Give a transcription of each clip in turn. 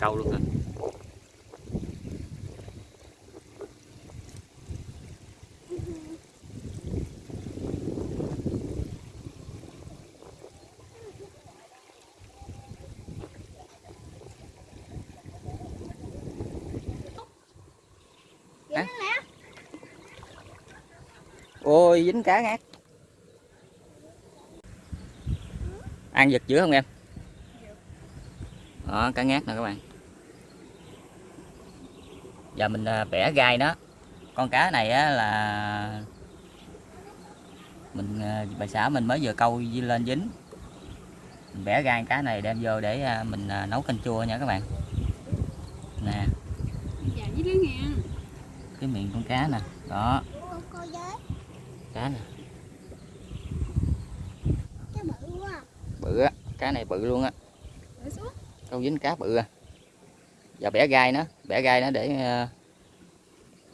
câu luôn rồi Hả? ôi dính cá ngát. Ăn giật dữ không em? Đó cá ngát nè các bạn giờ mình à, bẻ gai nó. Con cá này á là mình à, bà xã mình mới vừa câu lên dính. Mình bẻ gai cá này đem vô để à, mình nấu canh chua nha các bạn. Nè. Dạ cái miệng. Con cá nè. Đó. Cá nè. Bự á. Cá này bự luôn á. Câu dính cá bự à giờ bẻ gai nó bẻ gai nó để à,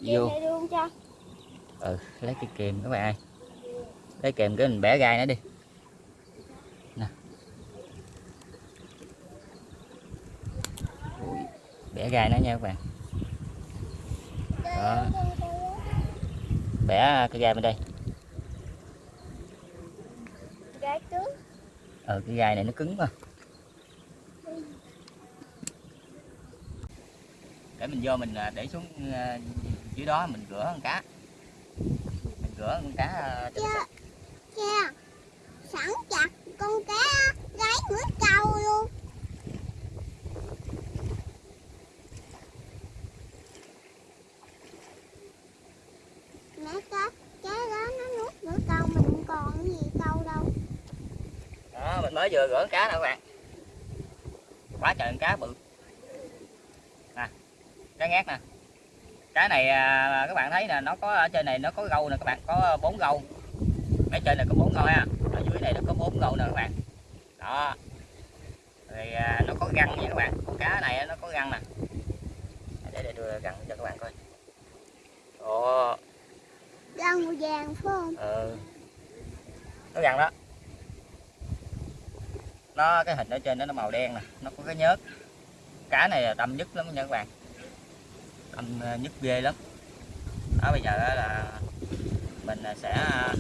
vô. ừ lấy cái kìm các bạn ơi. Lấy kìm cái mình bẻ gai nó đi. Nè. Ui, bẻ gai nó nha các bạn. Đó. bẻ cái gai bên đây. Gai cứng. ừ cái gai này nó cứng mà để mình vô mình à, để xuống à, dưới đó mình rửa con cá mình rửa con cá à, sạch. Cha. Sẵn chặt con cá gáy mũi câu luôn. Mẹ cá cá đó nó nuốt mũi câu mình còn cái gì câu đâu. đó mình mới vừa rửa con cá nè các bạn quá trời con cá bự nè cá ngát nè. Cá này à, các bạn thấy nè nó có ở trên này nó có gâu nè các bạn có bốn gâu ở trên này có bốn gâu ha. Ở dưới này nó có bốn gâu nè các bạn. Đó. Rồi à, nó có răng nha các bạn. Con cá này nó có răng nè. Để để đưa răng cho các bạn coi. Ồ. Răng màu vàng phải không? ừ. Nó răng đó. Nó cái hình ở trên đó nó màu đen nè. Nó có cái nhớt. Cá này đâm nhất lắm nha các bạn đâm ờ, nhất ghê lắm. Đó bây giờ á là mình ờ, sẽ ờ,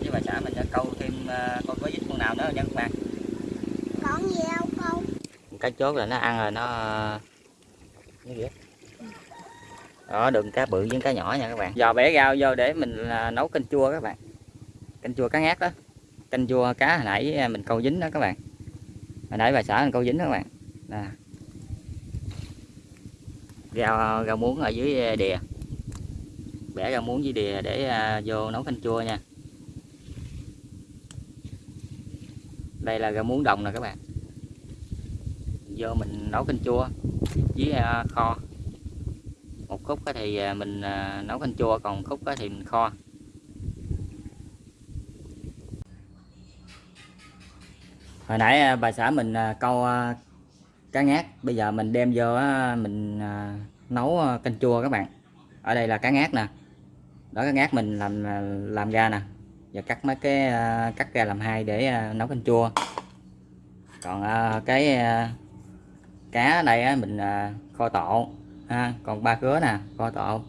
với bà xã mình sẽ câu thêm coi có dính con nào nữa nha các bạn Còn gì đâu câu. cái chốt là nó ăn rồi nó nó ghét đó đừng cá bự với cá nhỏ nha các bạn. Giờ bẻ rau vô để mình à, nấu canh chua các bạn. Canh chua cá ngát đó. Canh chua cá hồi nãy à, mình câu dính đó các bạn. Hồi nãy bà xã mình câu dính đó các bạn. Nè rau rau muống ở dưới ờ, đìa. Bẻ rau muống dưới đìa để ờ, vô nấu canh chua nha. Đây là rau muống đồng nè các bạn. Vô mình nấu canh chua với ờ, kho. Một khúc thì mình nấu canh chua, còn khúc thì mình kho. Hồi nãy bà xã mình câu cá ngát bây giờ mình đem vô mình à, nấu à, canh chua các bạn. Ở đây là cá ngát nè. Đó cá ngát mình làm à, làm ra nè. Và cắt mấy cái cắt ra làm hai để nấu canh chua. Còn cái cá ở đây á, mình kho tộ ha. Còn ba khứa nè kho tộ.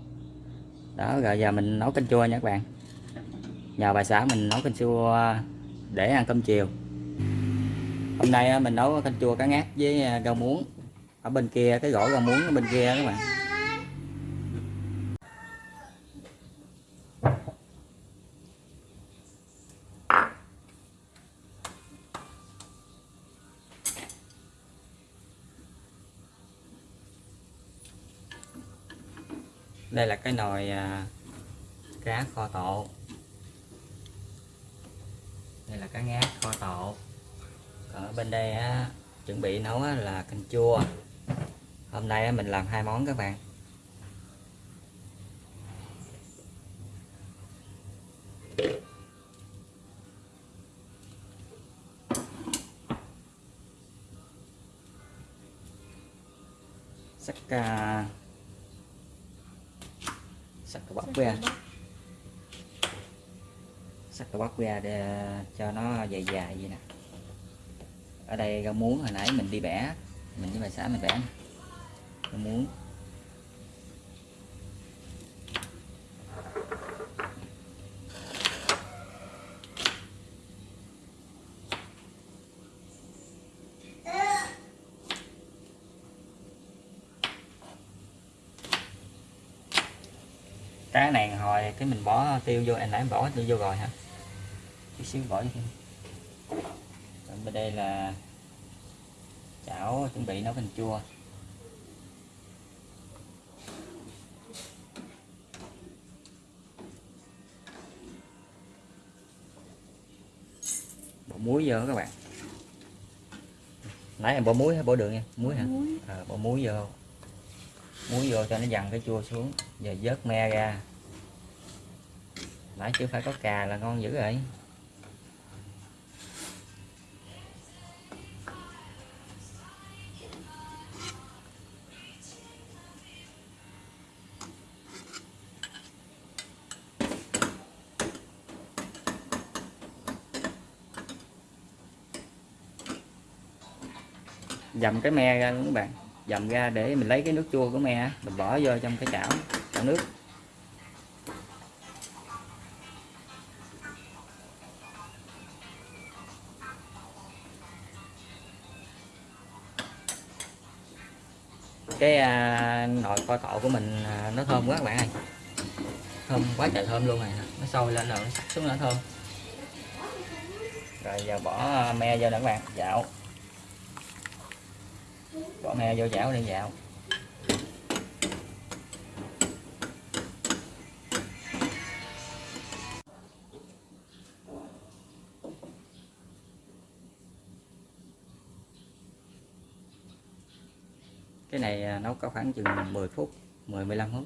Đó rồi giờ mình nấu canh chua nha các bạn. Nhờ bà xã mình nấu canh chua để ăn cơm chiều hôm nay à, mình nấu canh chua cá ngát với à, rau muống. Ở bên kia, cái gỗ rau muống ở bên kia các bạn. Đây là cái nồi à, cá kho tộ đây là cá ngát kho tộ ở bên đây á, chuẩn bị nấu á, là canh chua. Hôm nay á, mình làm hai món các bạn. Sắc à, sắc cà bắp ra sắc bắp ra để cho nó dài dài vậy nè ở đây rau muống hồi nãy mình đi bẻ. Mình với bà xã mình bẻ rau muốn cái này hồi cái mình bỏ tiêu vô anh nãy em bỏ tiêu vô rồi hả? Chút xíu bỏ vô bên đây là chảo chuẩn bị nấu canh chua. Bỏ muối vô các bạn. Nãy em bỏ muối hay bỏ đường nha. Muối hả? Muối. À, bỏ muối vô. Muối vô cho nó dằn cái chua xuống. Giờ vớt me ra. Nãy chưa phải có cà là ngon dữ rồi dầm cái me ra luôn các bạn? Dầm ra để mình lấy cái nước chua của me mình bỏ vô trong cái chảo chảo nước. Cái à, nồi kho tộ của mình à, nó thơm quá các bạn ơi. Thơm quá trời thơm luôn này nó sôi lên rồi nó sắc xuống nó thơm. Rồi giờ bỏ à, me vô nè các bạn dạo bỏ me vô chảo để vào. Cái này à, nấu có khoảng chừng 10 phút 10 15 phút.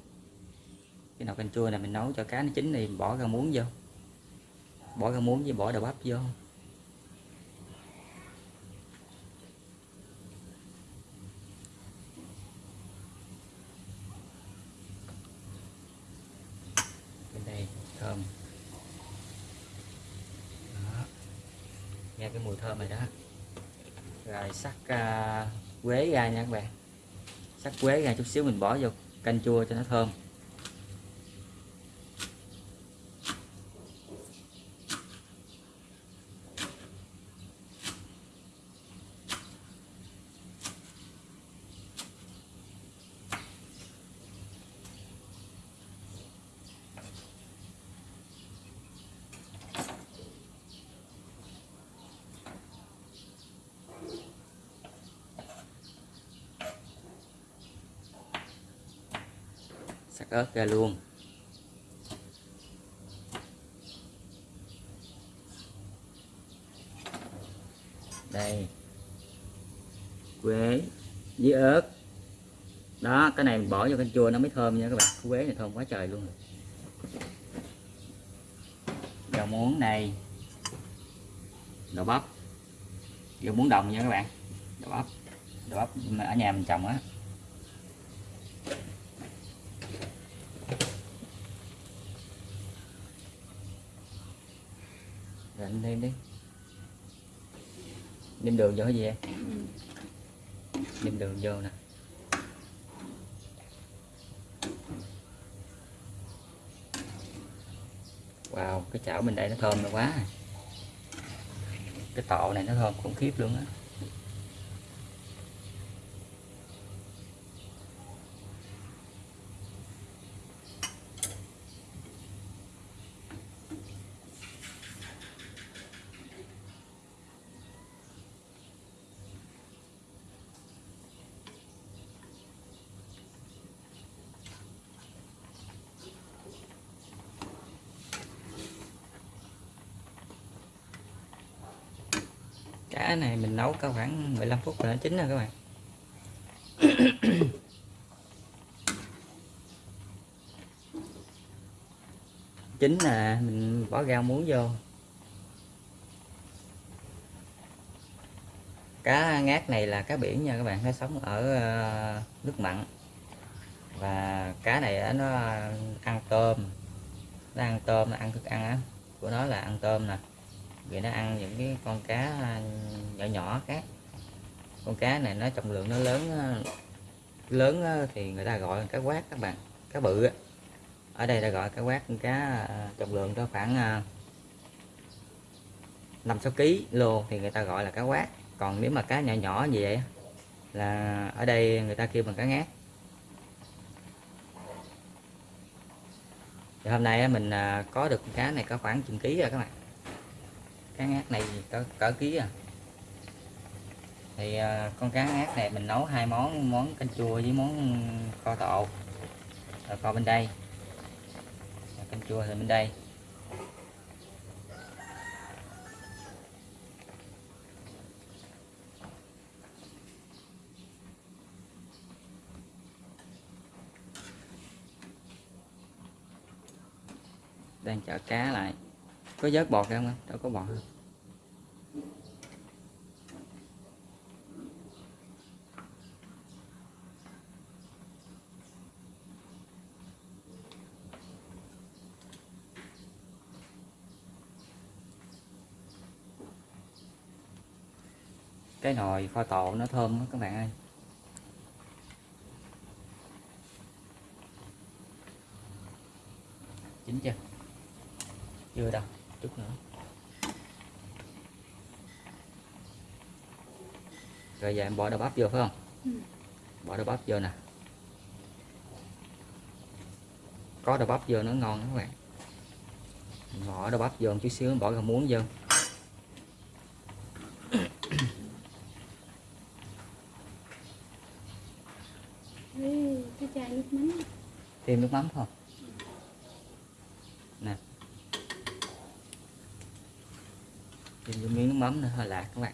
Cái nồi canh chua này mình nấu cho cá nó chín thì bỏ rau muống vô. Bỏ rau muống với bỏ đầu bắp vô bên đây thơm đó. nghe cái mùi thơm này đó rồi sắc uh, quế ra nha các bạn. Sắc quế ra chút xíu mình bỏ vô canh chua cho nó thơm sắc ớt ra luôn. Đây. Quế với ớt. Đó, cái này mình bỏ vô canh chua nó mới thơm nha các bạn. Quế này thơm quá trời luôn rau muống này. Đậu bắp. Rau muống đồng nha các bạn. Đậu bắp. Đậu bắp ở nhà mình trồng á. Rồi thêm đi. Nêm đường vô cái gì em nêm đường vô nè. Wow, cái chảo mình đây nó thơm nó quá. Cái tọ này nó thơm khủng khiếp luôn á. Cá này mình nấu có khoảng 15 phút là nó chín rồi các bạn. Chín là mình bỏ rau muống vô. Cá ngát này là cá biển nha các bạn, nó sống ở ờ, nước mặn. Và cá này nó ăn tôm, nó ăn tôm, nó ăn thức ăn á. Của nó là ăn tôm nè vì nó ăn những cái con cá à, nhỏ nhỏ khác. Con cá này nó trọng lượng nó lớn à, lớn à, thì người ta gọi là cá quát các bạn, cá bự á. ở đây ta gọi cá quát con cá trọng lượng nó khoảng 5 6 kg lô thì người ta gọi là cá quát. Còn nếu mà cá nhỏ nhỏ như vậy là ở đây người ta kêu bằng cá ngát. Thì hôm nay mình có được con cá này có khoảng chừng ký rồi các bạn cá ngát này có cỡ ký à. Thì à, con cá ngát này mình nấu hai món món canh chua với món kho tộ rồi ờ, kho bên đây. Rồi canh chua thì bên đây. Đang chở cá lại. Có vớt bọt không đâu có bọt không cái nồi kho tộ nó thơm đó các bạn ơi. Chín chưa? Chưa đâu chút nữa. Rồi giờ em bỏ đậu bắp vô phải không? Ừ. bỏ đậu bắp vô nè. Có đậu bắp vô nó ngon các bạn. Bỏ đậu bắp vô một chút xíu bỏ rau muống vô với cái chai nước mắm thêm nước mắm thôi. Nè. Thêm vô miếng nước mắm nữa hơi lạc các bạn.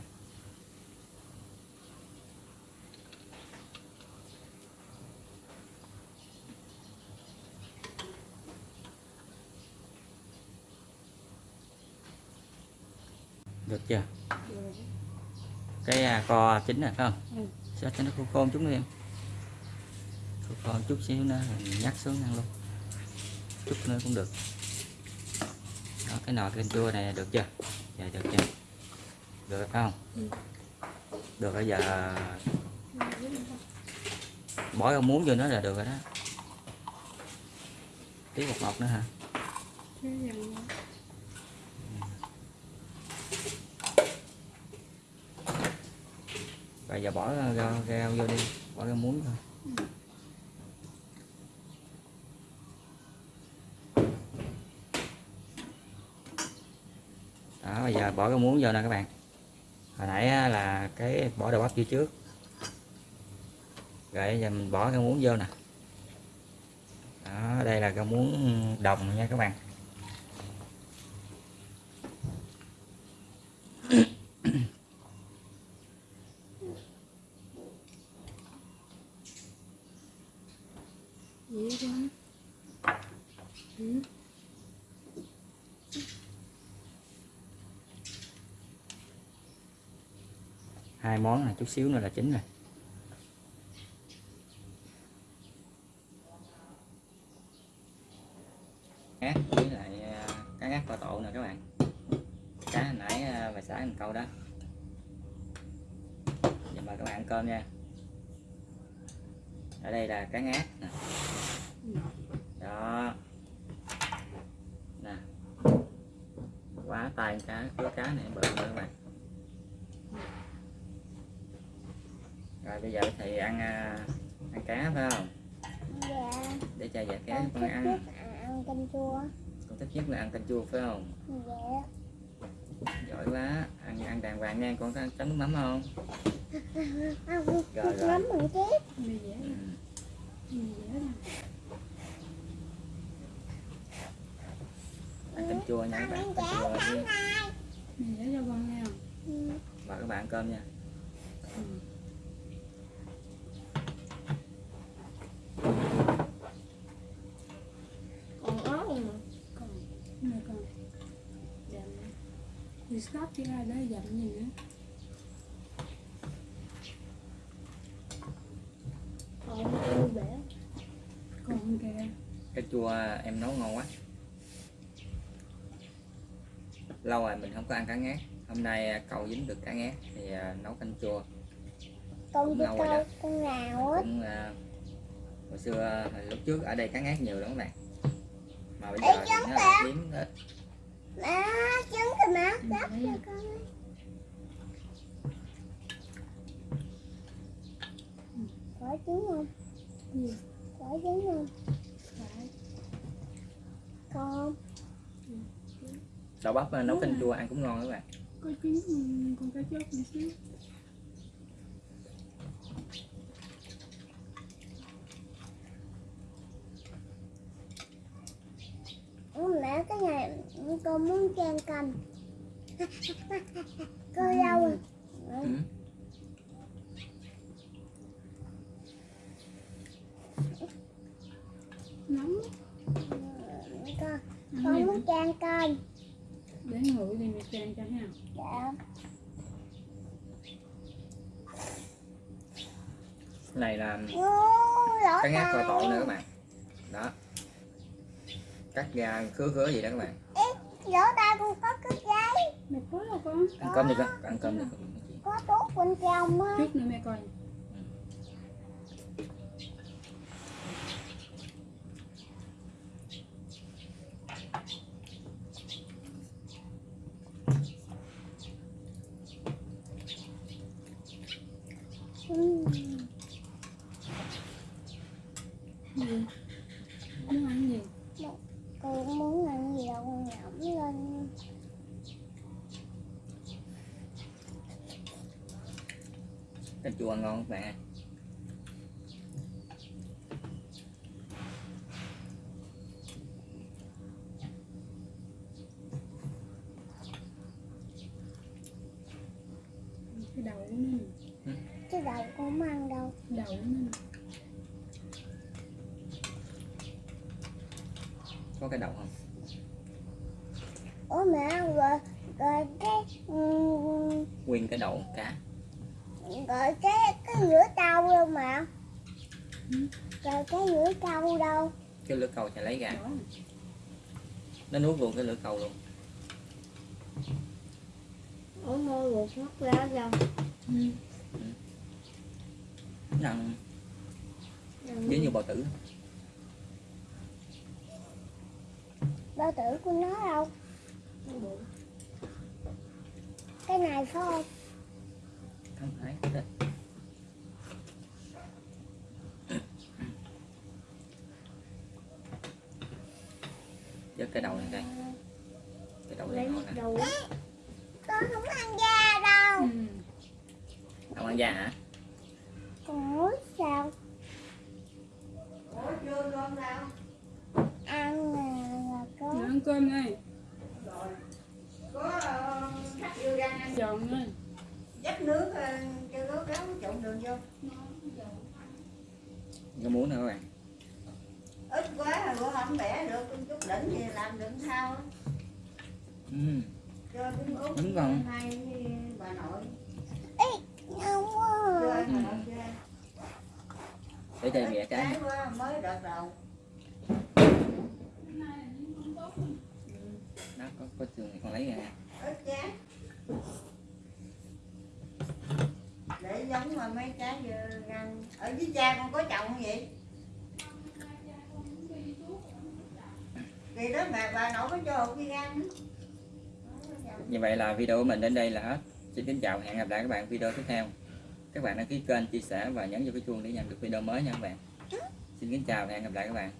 Được chưa? Cái à, co chín rồi phải không? Ừ. sao cho nó khô khô một chút nữa em một chút xíu nữa mình nhắc xuống ăn luôn. Chút nữa cũng được. Đó cái nồi canh chua này được chưa? Dạ được chưa? Được phải không? Ừ. được rồi giờ bỏ rau muống vô nó là được rồi đó. Tí bột ngọt nữa hả? Dần rồi giờ bỏ rau, rau vô đi. Bỏ rau muống thôi đó bây giờ bỏ cái muỗng vô nè các bạn. Hồi nãy là cái bỏ đầu bắp vô trước. Rồi giờ mình bỏ cái muỗng vô nè. Đó, đây là cái muỗng đồng nha các bạn vậy con ừ. hai món này chút xíu nữa là chín rồi. Cá với lại cá ngát và tộ nè các bạn. Cá hồi nãy à, bà xã mình câu đó. Giờ mời các bạn ăn cơm nha. Ở đây là cá ngát nè. Đó. Nè. Quá tay cá cứ cá này bự nữa các bạn. Rồi bây giờ thì ăn à, ăn cá phải không? Dạ. Để cho dạ cá con con thích ăn. nhất ăn canh chua. Con thích nhất là ăn canh chua phải không? Dạ. Giỏi quá. Ăn ăn đàng hoàng nha con có chấm nước mắm không? Ăn Rồi, rồi. lắm mình chết mì dẻ ừ. mì dẻ nè ăn canh chua nha các bạn ăn canh chua này mì cho con không? Ừ, mời các bạn ăn cơm nha ừ. còn ớt mà con nè con dặm thì stop chứ ai đó dặm gì nữa? Còn vui vẻ con kìa canh chua em nấu ngon quá. Lâu rồi mình không có ăn cá ngát. Hôm nay à, cậu dính được cá ngát thì à, nấu canh chua. Con đi câu con nào á. Cũng à, hồi xưa lúc trước ở đây cá ngát nhiều lắm các bạn? Mà bây Ê, giờ thì giống nó hiếm hết má trứng thì má gấp cho con ấy. có trứng không? Ừ. có trứng không? Con. Đậu bắp à, nấu canh chua ăn cũng ngon các bạn. Có trứng ừ, con cá chốt một xíu Ừ, mẹ cái con muốn chan canh cô đâu rồi ừ. nóng con con đi muốn chan canh để nguội thì mẹ chan cho ha dạ. Cái này là Ô, lỗ cá ngát kho tộ nữa các bạn. Đó. Cắt ra khứa khứa gì đó các bạn lỗ tai con có cái giấy. Mẹ có đâu con. Ăn cơm đi con ăn cơm đi con. Có thuốc bên trong á chút nữa mẹ coi ừ. gì muốn ăn gì con muốn ăn gì đâu con nhẩm lên cái chua ngon nè bạn cái đậu nữa nè. cái đầu con không ăn đâu đậu nữa nè. có cái đậu không ủa mẹ rồi rồi cái ừ, nguyên cái đậu cá rồi cái cái lửa trâu đâu mà. Ừ. rồi cái lửa trâu đâu? Cái lưỡi cầu chạy lấy ra. Nó nuốt luôn cái lưỡi cầu luôn. Ủa ngô ruột mất ra đâu Ừ. nó ăn giống như bò tử. Bao tử của nó đâu? Cái này phải không? Không phải Dứt cái đầu này đây. Cái đầu này ngon nước nè. con không ăn da đâu. Ừ. không ăn da hả? Con muốn sao? Ăn nè là có. Nào ăn cơm đây giòn lên dắt nước ờ, cho nó ráo trộn đường vô. Có muốn nữa các bạn ít quá rồi bữa không bẻ được con chút đỉnh thì làm đựng á. ừ. cho cũng út Đúng rồi. hai bà nội. Quá. À. bà nội chơi để cho mẹ cái. quá mới đợt đầu. Nó có có trường thì con lấy ra. Ít để giống mà mấy trái răng ở dưới cha con có trồng không vậy kỳ đó mà bà nội có cho hột đi răng như vậy là video của mình đến đây là hết. Xin kính chào hẹn gặp lại các bạn video tiếp theo. Các bạn đăng ký kênh chia sẻ và nhấn vào cái chuông để nhận được video mới nha các bạn. Xin kính chào và hẹn gặp lại các bạn